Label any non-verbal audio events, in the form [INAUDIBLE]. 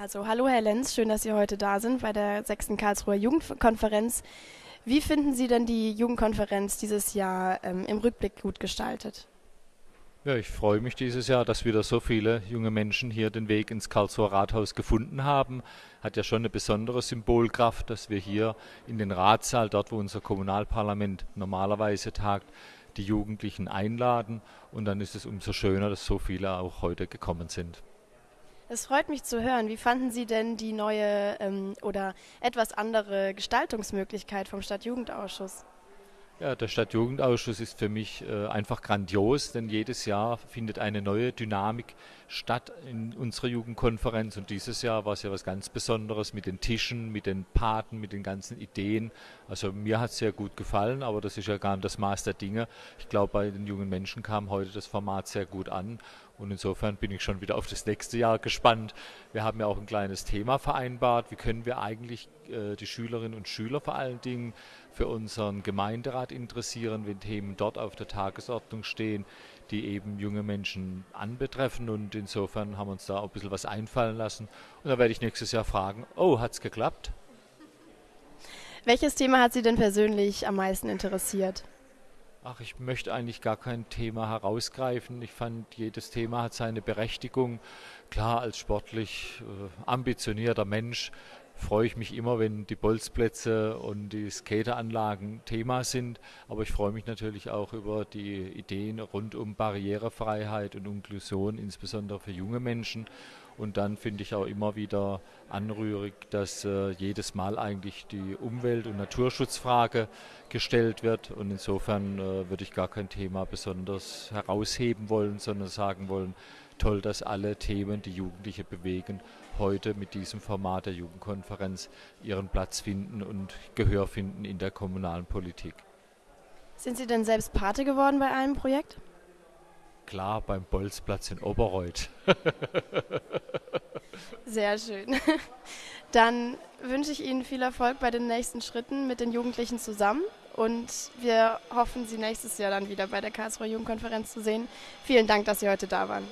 Also hallo Herr Lenz, schön, dass Sie heute da sind bei der 6. Karlsruher Jugendkonferenz. Wie finden Sie denn die Jugendkonferenz dieses Jahr ähm, im Rückblick gut gestaltet? Ja, ich freue mich dieses Jahr, dass wieder so viele junge Menschen hier den Weg ins Karlsruher Rathaus gefunden haben. Hat ja schon eine besondere Symbolkraft, dass wir hier in den Ratssaal, dort wo unser Kommunalparlament normalerweise tagt, die Jugendlichen einladen. Und dann ist es umso schöner, dass so viele auch heute gekommen sind. Es freut mich zu hören. Wie fanden Sie denn die neue ähm, oder etwas andere Gestaltungsmöglichkeit vom Stadtjugendausschuss? Ja, der Stadtjugendausschuss ist für mich äh, einfach grandios, denn jedes Jahr findet eine neue Dynamik statt in unserer Jugendkonferenz und dieses Jahr war es ja was ganz Besonderes mit den Tischen, mit den Paten, mit den ganzen Ideen. Also mir hat es sehr gut gefallen, aber das ist ja gar nicht das Maß der Dinge. Ich glaube, bei den jungen Menschen kam heute das Format sehr gut an und insofern bin ich schon wieder auf das nächste Jahr gespannt. Wir haben ja auch ein kleines Thema vereinbart. Wie können wir eigentlich äh, die Schülerinnen und Schüler vor allen Dingen für unseren Gemeinderat interessieren, wenn Themen dort auf der Tagesordnung stehen, die eben junge Menschen anbetreffen. Und insofern haben wir uns da auch ein bisschen was einfallen lassen. Und da werde ich nächstes Jahr fragen, oh, hat es geklappt? Welches Thema hat Sie denn persönlich am meisten interessiert? Ach, ich möchte eigentlich gar kein Thema herausgreifen. Ich fand, jedes Thema hat seine Berechtigung. Klar, als sportlich äh, ambitionierter Mensch freue ich mich immer, wenn die Bolzplätze und die Skateranlagen Thema sind. Aber ich freue mich natürlich auch über die Ideen rund um Barrierefreiheit und Inklusion, insbesondere für junge Menschen. Und dann finde ich auch immer wieder anrührig, dass äh, jedes Mal eigentlich die Umwelt- und Naturschutzfrage gestellt wird. Und insofern äh, würde ich gar kein Thema besonders herausheben wollen, sondern sagen wollen, toll, dass alle Themen, die Jugendliche bewegen, heute mit diesem Format der Jugendkonferenz ihren Platz finden und Gehör finden in der kommunalen Politik. Sind Sie denn selbst Pate geworden bei einem Projekt? Klar, beim Bolzplatz in Oberreuth. [LAUGHS] Sehr schön. [LAUGHS] Dann wünsche ich Ihnen viel Erfolg bei den nächsten Schritten mit den Jugendlichen zusammen und wir hoffen, Sie nächstes Jahr dann wieder bei der Karlsruher Jugendkonferenz zu sehen. Vielen Dank, dass Sie heute da waren.